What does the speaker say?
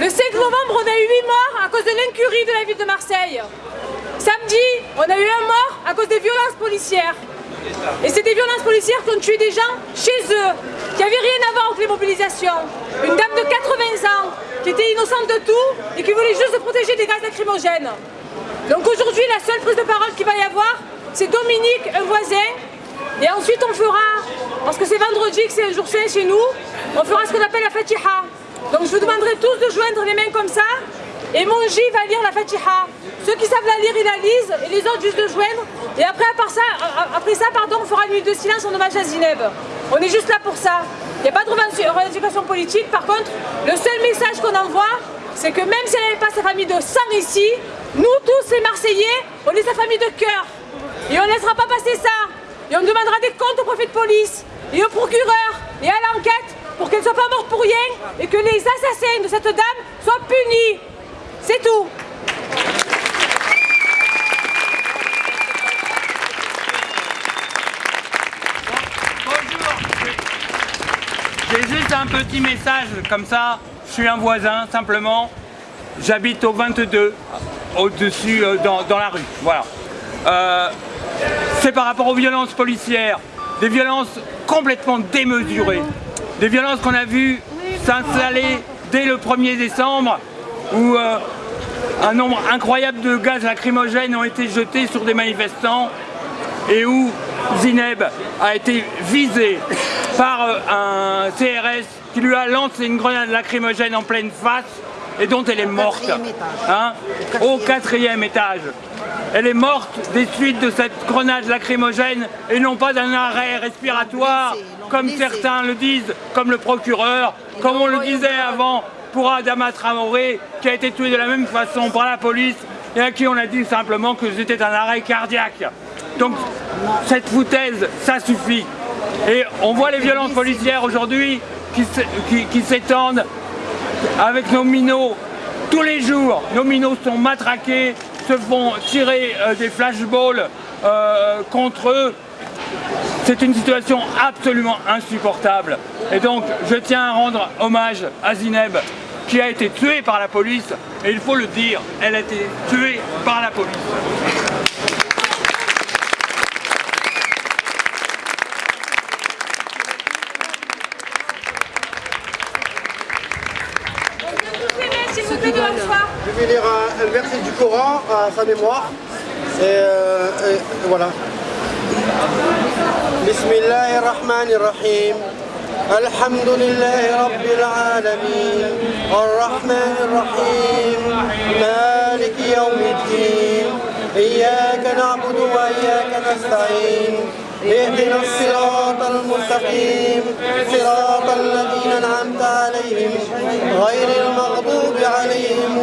Le 5 novembre, on a eu 8 morts à cause de l'incurie de la ville de Marseille. Samedi, on a eu un mort à cause des violences policières. Et c'est des violences policières qui ont tué des gens chez eux, qui n'avaient rien à voir avec les mobilisations. Une dame de 80 ans, qui était innocente de tout et qui voulait juste se protéger des gaz lacrymogènes. Donc aujourd'hui, la seule prise de parole qu'il va y avoir, c'est Dominique, un voisin. Et ensuite, on fera, parce que c'est vendredi, que c'est un jour saint chez nous, on fera ce qu'on appelle la Fatiha. Donc je vous demanderai tous de joindre les mains comme ça. Et mon J va lire la Fatiha. Ceux qui savent la lire, ils la lisent, et les autres juste de joindre. Et après, ça, après ça, pardon, on fera une nuit de silence en hommage à Zineb. On est juste là pour ça. Il n'y a pas de revendication politique. Par contre, le seul message qu'on envoie, c'est que même si elle n'avait pas sa famille de sang ici, nous tous les Marseillais, on est sa famille de cœur. Et on ne laissera pas passer ça. Et on demandera des comptes au préfet de police, et au procureur, et à l'enquête, pour qu'elle ne soit pas morte pour rien, et que les assassins de cette dame soient punis. C'est tout. Bonjour. J'ai juste un petit message comme ça. Je suis un voisin simplement. J'habite au 22, au-dessus euh, dans, la rue. Voilà. Euh, c'est par rapport aux violences policières, des violences complètement démesurées, des violences qu'on a vues s'installer dès le 1er décembre où euh, un nombre incroyable de gaz lacrymogènes ont été jetés sur des manifestants et où Zineb a été visé par euh, un CRS qui lui a lancé une grenade lacrymogène en pleine face et dont elle est morte hein, au quatrième étage. Elle est morte des suites de cette grenade lacrymogène et non pas d'un arrêt respiratoire, comme certains le disent, comme le procureur, comme on le disait avant pour Adama Traoré, qui a été tué de la même façon par la police et à qui on a dit simplement que c'était un arrêt cardiaque. Donc cette foutaise, ça suffit. Et on voit les violences policières aujourd'hui qui s'étendent avec nos minots tous les jours. Nos minots sont matraqués, se font tirer euh, des flashballs euh, contre eux. C'est une situation absolument insupportable. Et donc, je tiens à rendre hommage à Zineb, qui a été tuée par la police. Et il faut le dire, elle a été tuée par la police. Je vais lire un, verset du Coran à sa mémoire. Et, euh, et voilà. Bismillahirrahmanirrahim. الحمد لله رب العالمين الرحمن الرحيم مالك يوم الدين إياك نعبد وإياك نستعين اهدنا الصراط المستقيم صراط الذين أنعمت عليهم غير المغضوب عليهم